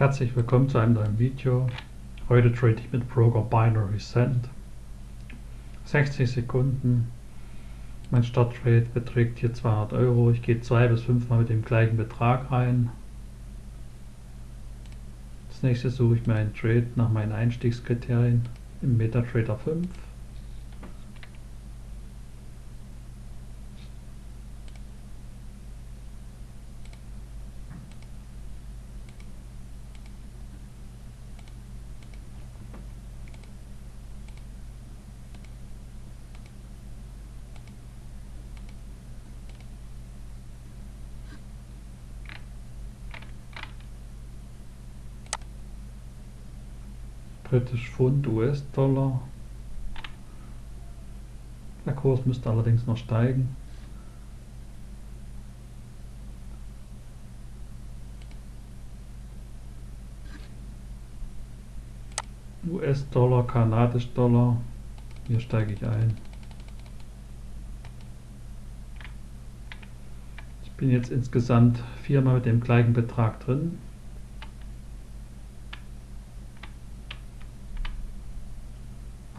Herzlich willkommen zu einem neuen Video. Heute trade ich mit Broker Binary Cent. 60 Sekunden. Mein Starttrade beträgt hier 200 Euro. Ich gehe zwei bis fünfmal mit dem gleichen Betrag rein. Als nächstes suche ich mir einen Trade nach meinen Einstiegskriterien im MetaTrader 5. Britisch Pfund, US-Dollar. Der Kurs müsste allerdings noch steigen. US-Dollar, Kanadisch-Dollar. Hier steige ich ein. Ich bin jetzt insgesamt viermal mit dem gleichen Betrag drin.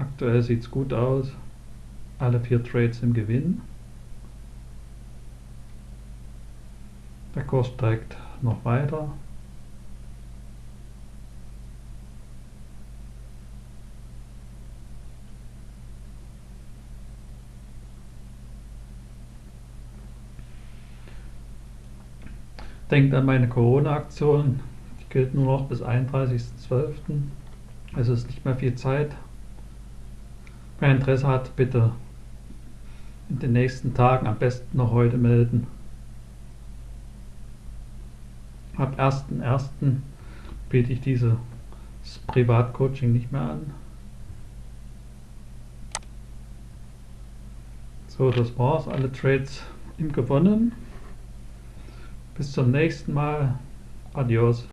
Aktuell sieht es gut aus. Alle vier Trades im Gewinn. Der Kurs steigt noch weiter. Denkt an meine Corona-Aktion. Die gilt nur noch bis 31.12. Also ist nicht mehr viel Zeit. Wer Interesse hat, bitte in den nächsten Tagen, am besten noch heute melden. Ab 1.1. biete ich dieses Privatcoaching nicht mehr an. So, das war's. Alle Trades im gewonnen. Bis zum nächsten Mal. Adios.